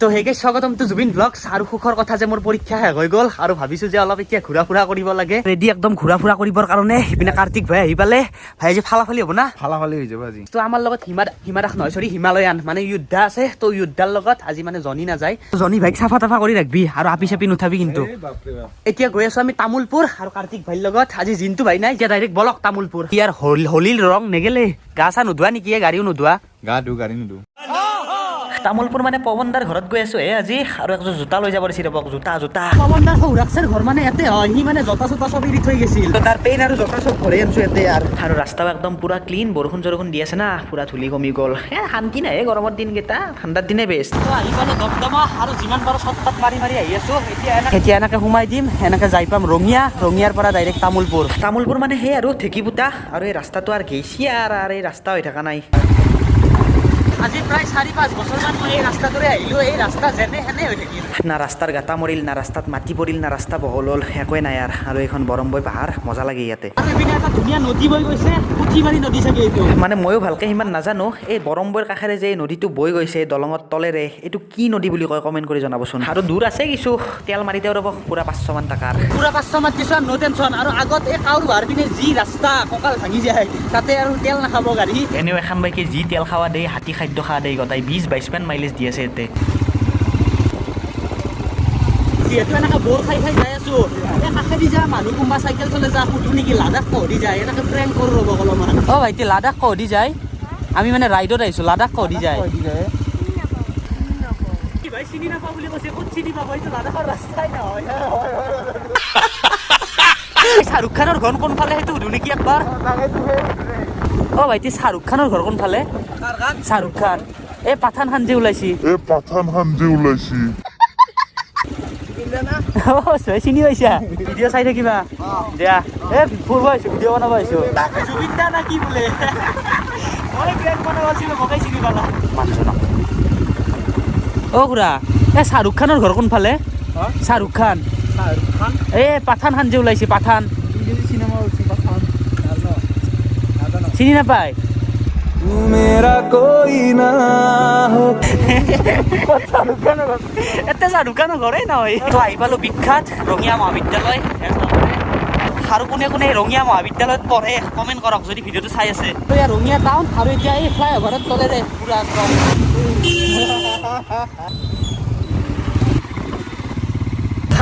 তো সেইকে স্বাগতম two Zubeen blog আৰু সুখৰ কথা যে মোৰ পৰীক্ষা শেষ হৈ গ'ল আৰু ভাবিছো যে অলপ এতিয়া ঘূৰা ফুৰা কৰিব লাগে। ৰেডি একদম ঘূৰা ফুৰা কৰিবৰ কাৰণে সিপিনে কাৰ্তিক ভাই আহি পালে। ভাই আজি ফালাফালি হ'ব না? ফালাফালি হৈ যাব আজি। তো আমাৰ লগত হিমা হিমা দাস নহয় চৰি হিমালয়ান মানে যোদ্ধা আছে। তো যোদ্ধাৰ লগত আজি মানে জনি নাযায়। জনি ভাইক চাফা তাফা কৰি ৰাখবি আৰু আপি চাপি নুঠাবি কিন্তু। এতিয়া গৈ আছো আমি তামোলপুৰ আৰু কাৰ্তিক ভাইৰ লগত। আজি জিন্তু ভাই নাই এতিয়া ডাইৰেক্ট বলক তামোলপুৰ। ইয়াৰ হল- হোলীৰ ৰং নেগেলে গা চা নোধোৱা নেকি গাড়ীও নোধোৱা? গা ধু গাড়ী নিদো তামোলপুৰ মানে পৱনদাৰ ঘৰত গৈ আছো। হে আজি আৰু একযোৰ জোতা লৈ যাব দিছিল ৰবক জোতা জোতা। পৱনদাৰ সৌৰাক্ষৰ ঘৰ মানে ইয়াতে হয় সি মানে জোতা চোতা চব এৰি থৈ গৈছিল। তাৰ পেইন আৰু জোতা চব ঘৰে আনছো ইয়াতে আৰু। আৰু ৰাস্তাও একদম পুৰা ক্লিন বৰষুণ চৰষুণ দি আছে না পুৰা ধূলি কমি গ'ল। এ শান্তি নাই গৰমৰ দিনকেইটা ঠাণ্ডাৰ দিনে বেষ্ট আহি পালো দমদমা আৰু যিমান পাৰো চটকাট মাৰি মাৰি আহি আছো। এতিয়া এতিয়া এনেকে সোমাই দিম এনেকে যাই পাম ৰঙিয়া ৰঙিয়াৰ পৰা ডাইৰেক্ট তামোলপুৰ। তামোলপুৰ মানে সেই আৰু ঢেকীপুটা আৰু এই ৰাস্তাটো আৰু গেইছি আৰু এই ৰাস্তা হৈ থকা নাই। আজি প্ৰায় চাৰি পাঁচ বছৰমান মই এই ৰাস্তাটোৰে আহিলোঁ। এই ৰাস্তা যেনে সেনে হৈ থাকিল। না ৰাস্তাৰ গাঁটা মৰিল না ৰাস্তাত মাটি পৰিল না ৰাস্তা বহল হ'ল একোৱে নাই আৰু। আৰু এইখন বৰম্বৈ পাহাৰ মজা লাগে ইয়াতে। আৰু এইপিনে এটা ধুনীয়া নদী বৈ গৈছে পুঠিমাৰী নদী চাগে এইটো। মানে ময়ো ভালকৈ সিমান নাজানো এই বৰম্বৈৰ কাষেৰে যে এই নদীটো বৈ গৈছে দলঙৰ তলেৰে এইটো কি নদী বুলি কয় কমেণ্ট কৰি জনাবচোন। আৰু দূৰ আছে কিছু তেল মাৰিতেও ৰ'ব পুৰা পাঁচশমান টকাৰ। পুৰা পাঁচশমান কিছুমান ন' টেনশ্যন আৰু আগত এই কাউৰ বাহাৰ পিনে যি ৰাস্তা কঁকাল ভাঙি যায় তাতে আৰু তেল নাখাব গাড়ী। এনেও এখন বাইকে যি তেল খাৱা দেই হাতী খাদ্য খোৱা দেই গতাই বিছ বাইছমান মাইলেজ দি আছে ইয়াতে। যিহেতু এনেকৈ বৰ খাই খাই যাই আছো। এই কাষেদি যা মানুহ কোনোবা চাইকেল চলে যা সুধো নেকি লাডাখ কহদি যায় এনেকৈ প্ৰেংক কৰোঁ ৰ'ব অলপমান অ' ভাইটি লাডাখ কহদি যায়। আমি মানে ৰাইডত আহিছোঁ লাডাখ কহদি যায়। কি ভাই চিনি নাপাওঁ বুলি কৈছে ক'ত চিনি পাব? এইটো লাডাখৰ ৰাস্তাই নহয়। শ্বাহৰুখ খানৰ ঘৰ কোনফালে সেইটো সুধো নেকি একবাৰ? অ ভাইটি শ্বাহৰুখ খানৰ ঘৰ কোনফালে শ্বাহৰুখ খান। এই পাঠান খান যে ওলাইছি। এ পাঠান খান যে ওলাইছি। অ চৈ চিনি পাইছা? ভিডিঅ' চাই থাকিবা। দিয়া। এ ফুৰিব আহিছো ভিডিঅ' বনাব আহিছো জুবিন দা না কি বোলে মই ব্ৰেক বনাব আছিলো মকাই চিনি পালা মানছো ন অ খুৰা। এ শ্বাহৰুখ খানৰ ঘৰ কোনফালে শ্বাহৰুখ খান। এ পাঠান খান যে ওলাইছে পাঠান। চিনি নাপায়? এতে শ্বাহৰুখ খানৰ ঘৰে নহয় তো আহি পালো বিখ্যাত ৰঙিয়া মহাবিদ্যালয়। আৰু কোনে কোনে ৰঙিয়া মহাবিদ্যালয়ত পঢ়ে কমেণ্ট কৰক যদি ভিডিঅ'টো চাই আছে। তো ইয়াৰ ৰঙিয়া টাউন আৰু এতিয়া এই ফ্লাই অভাৰত তলেৰে পুৰা একদম।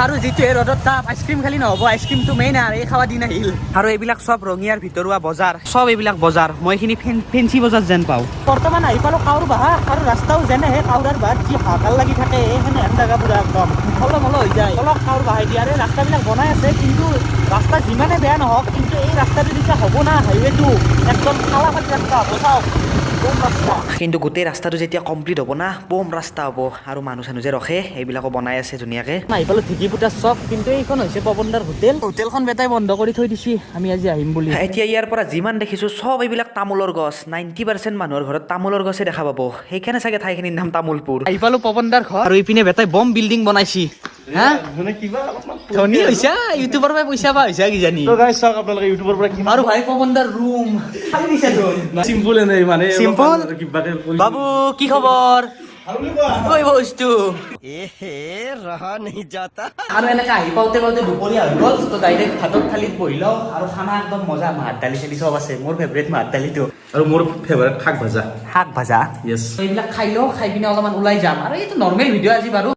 আৰু যিটো এই ৰ'দত তাপ আইচক্ৰীম খালি নহ'ব আইচক্ৰীমটো মেইন আৰু এই খাৱা দিন আহিল। আৰু এইবিলাক চব ৰঙিয়াৰ ভিতৰুৱা বজাৰ চব এইবিলাক বজাৰ মই এইখিনি ফেঞ্চি বজাৰ যেন পাওঁ। বৰ্তমান আহি পালোঁ কাউৰ বাহা আৰু ৰাস্তাও যেনেহে কাউৰাৰ বাহাত যি হাহাকাৰ লাগি থাকে সেনে হেন জেগা পুৰা একদম। অলপ অলপ হৈ যায়। অলপ কাউৰ বাহাই দিয়ে আৰু এই ৰাস্তাবিলাক বনাই আছে কিন্তু ৰাস্তা যিমানে বেয়া নহওক কিন্তু এই ৰাস্তাটো যেতিয়া হ'ব না হাইৱেটো একদম ফাটি ৰাস্তা হ'ব চাওক কিন্তু গোটেই ৰাস্তাটো যেতিয়া কমপ্লিট হ'ব না বম ৰাস্তা হ'ব আৰু মানুহ চানুহ যে ৰখে এইবিলাকো বনাই আছে ধুনীয়াকৈ আহি পালোঁ চক কিন্তু এইখন হৈছে পৱনদাৰ হোটেল হোটেলখন বেটাই বন্ধ কৰি থৈ দিছি আমি আজি আহিম বুলি এতিয়া ইয়াৰ পৰা যিমান দেখিছোঁ চব এইবিলাক তামোলৰ গছ নাইণ্টি পাৰ্চেণ্ট মানুহৰ ঘৰত তামোলৰ গছে দেখা পাব সেইকাৰণে চাগে ঠাইখিনিৰ নাম তামোলপুৰ আহি পালোঁ পৱনদাৰ ঘৰ আৰু ইপিনে বেটাই বম বিল্ডিং বনাইছি হা ধনী হৈছা ইউটিউবৰ পৰা পইচা পা হৈছা কিজানি চাওক আপোনালোকে ইউটিউবৰ পৰা কিমান আৰু ভাই পৱনদাৰ ৰুম খালি চিম্পুল মানে বাবু কি খবৰ এনেকে আহি পাওঁতে পাওঁতে দুপৰীয়া হৈ গ'ল তো ডাইৰেক্ট ভাতত থালিত বহি লওঁ আৰু খানা একদম মজা মাত দালি চালি চব আছে মোৰ ফেভৰেট মাত দালিটো আৰু মোৰ ফেভাৰেট শাক ভাজা শাক এইবিলাক খাই লওঁ খাই পিনে অলপমান ওলাই যাম আৰু এইটো নৰ্মেল ভিডিঅ' আজি বাৰু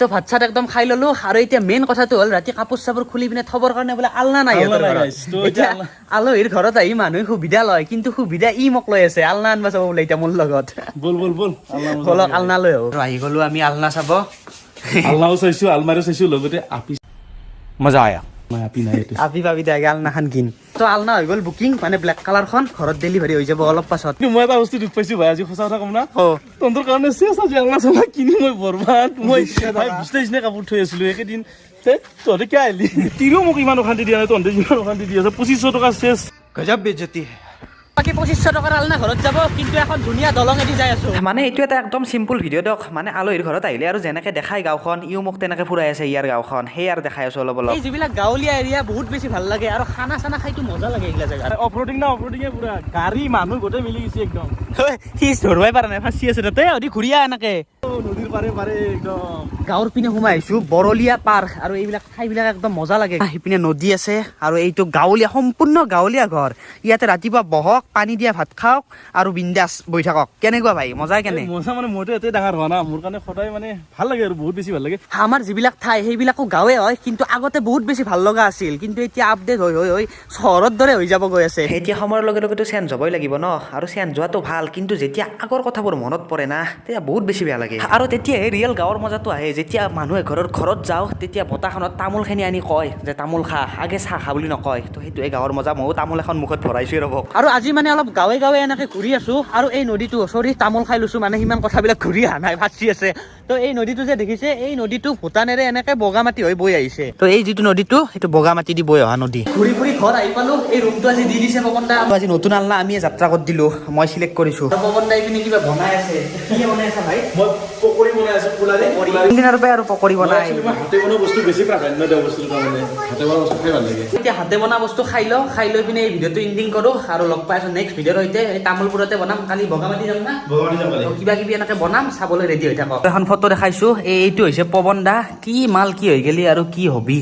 তো ভাত চাত একদম খাই ললো। আৰু এতিয়া মেইন কথাটো হ'ল ৰাতি কাপোৰ চাপোৰ খুলি পিনে থবৰ কাৰণে বোলে আলনা নাই এতিয়া আলহীৰ ঘৰত আহি মানুহে সুবিধা লয় কিন্তু সুবিধা ই মোক লৈ আছে আলনা আনবা চাব বোলে এতিয়া মোৰ লগত। বল বল বল। আলনা মজা বলক। আলনা লৈ আহো। আহি গলো আমি আলনা চাব। আলনাও চাইছো আলমাৰিও চাইছো লগতে আপি মজা আয়া। নাই আপি নাই এইটো। আপি পাবি দে আলনা খান কিন। তো আলনা হৈ গ'ল বুকিং মানে ব্লেক কালাৰখন ঘৰত ডেলিভাৰী হৈ যাব অলপ পাছত। মই এটা বস্তু দুখ পাইছো ভাই আজি সঁচা কথা কম না। অ। তহঁতৰ কাৰণে চেছ আজি আলনা চালনা কিনি মই বৰবাদ। মই ভাই বিছনা চিছনা কাপোৰ থৈ আছিলো একেদিন। তে তহঁতে কিয় আহিলি? তিৰিও মোক ইমান অশান্তি দিয়া নাই তহঁতে যিমান অশান্তি দি আছে পঁচিছশ টকা চেছ গজব বেজতি বাকী পঁচিছশ টকাৰ আলনা ঘৰত যাব কিন্তু এখন ধুনীয়া দলঙেদি যাই আছো। মানে এইটো এটা একদম চিম্পুল ভিডিঅ' দিয়ক। মানে আলহীৰ ঘৰত আহিলে আৰু যেনেকে দেখাই গাঁওখন ইও মোক তেনেকে ফুৰাই আছে ইয়াৰ গাঁওখন। সেই আৰু দেখাই আছো অলপ অলপ এই যিবিলাক গাঁৱলীয়া এৰিয়া বহুত বেছি ভাল লাগে আৰু খানা চানা খাইতো মজা লাগে এইগিলা জেগাত। অফৰোডিং না অফৰোডিঙে পুৰা। গাড়ী মানুহ গোটেই মিলি গৈছে একদম। সি ধৰবাই পাৰা নাই ফাঁচি আছে তাতে অধি ঘূৰি আহ এনেকে। নদীৰ পাৰে পাৰে একদম। গাঁৱৰ পিনে সোমাই আহিছো বৰলীয়া পাৰ আৰু এইবিলাক ঠাইবিলাক একদম মজা লাগে। সিপিনে নদী আছে আৰু এইটো গাঁৱলীয়া সম্পূৰ্ণ গাঁৱলীয়া ঘৰ। ইয়াতে ৰাতিপুৱা বহক পানী দিয়া ভাত খাওক আৰু বিন্দাছ বহি থাকক। কেনেকুৱা ভাই মজা কেনে? মজা মানে মইতো এতে ডাঙৰ হোৱা না মোৰ কাৰণে সদায় মানে ভাল লাগে আৰু বহুত বেছি ভাল লাগে। আমাৰ যিবিলাক ঠাই সেইবিলাকো গাঁৱে হয় কিন্তু আগতে বহুত বেছি ভাল লগা আছিল। কিন্তু এতিয়া আপডেট হৈ হৈ হৈ চহৰৰ দৰে হৈ যাব গৈ আছে। এতিয়া সময়ৰ লগে লগেতো চেঞ্জ হ'বই লাগিব ন? আৰু চেঞ্জ হোৱাটো ভাল কিন্তু যেতিয়া আগৰ কথাবোৰ মনত পৰে না তেতিয়া বহুত বেছি বেয়া লাগে। আৰু তেতিয়াহে ৰিয়েল গাঁৱৰ মজাটো আহে যেতিয়া মানুহে ঘৰৰ ঘৰত যাওঁ তেতিয়া বতাহখনত তামোলখিনি আনি কয় যে তামোল খা আগে চাহ খা বুলি নকয়। তো সেইটোৱে গাঁৱৰ মজা ময়ো তামোল এখন মুখত ভৰাইছোঁ ৰ'ব। আৰু আজি মানে অলপ গাঁৱে গাঁৱে এনেকৈ ঘূৰি আছোঁ আৰু এই নদীটো চৰি তামোল খাই লৈছোঁ মানে সিমান কথাবিলাক ঘূৰি অহা নাই ফাঁচি আছে। তো এই নদীটো যে দেখিছে এই নদীটো ভূটানেৰে এনেকে বগা মাটি হৈ বৈ আহিছে। তো এই যিটো নদীটো সেইটো বগা মাটি দি বৈ অহা নদী। ঘূৰি ফুৰি ঘৰ আহি পালো এই ৰুমটো আজি দি দিছে পৱন দা আজি নতুন আলনা আমি যাত্ৰা কৰি দিলো মই চিলেক্ট কৰিছো। পৱন দাই পিনে কিবা বনাই আছে? কি বনাই আছে ভাই? মই পকৰি বনাই আছো পোলাৰে দিনৰ পৰা আৰু পকৰি বনাই? হাতে বনোৱা বস্তু বেছি প্ৰাধান্য দিওঁ বস্তুটো তাৰমানে হাতে বনোৱা বস্তু খাই ভাল লাগে। এতিয়া হাতে বনোৱা বস্তু খাই লওঁ খাই লৈ পিনে এই ভিডিঅ'টো এণ্ডিং কৰোঁ আৰু লগ পাই আছোঁ নেক্সট ভিডিঅ'ৰ সৈতে। এই তামোলপুৰতে বনাম কালি বগামাটি যাম না। ভগৱানী যাম কালি। তো কিবা কিবি এনেকে বনাম চাবলৈ ৰেডি হৈ থাকক। এখন ফটো দেখাইছো। এই এইটো হৈছে পৱন দা। কি মাল কি হৈ গেলি আৰু কি হবি?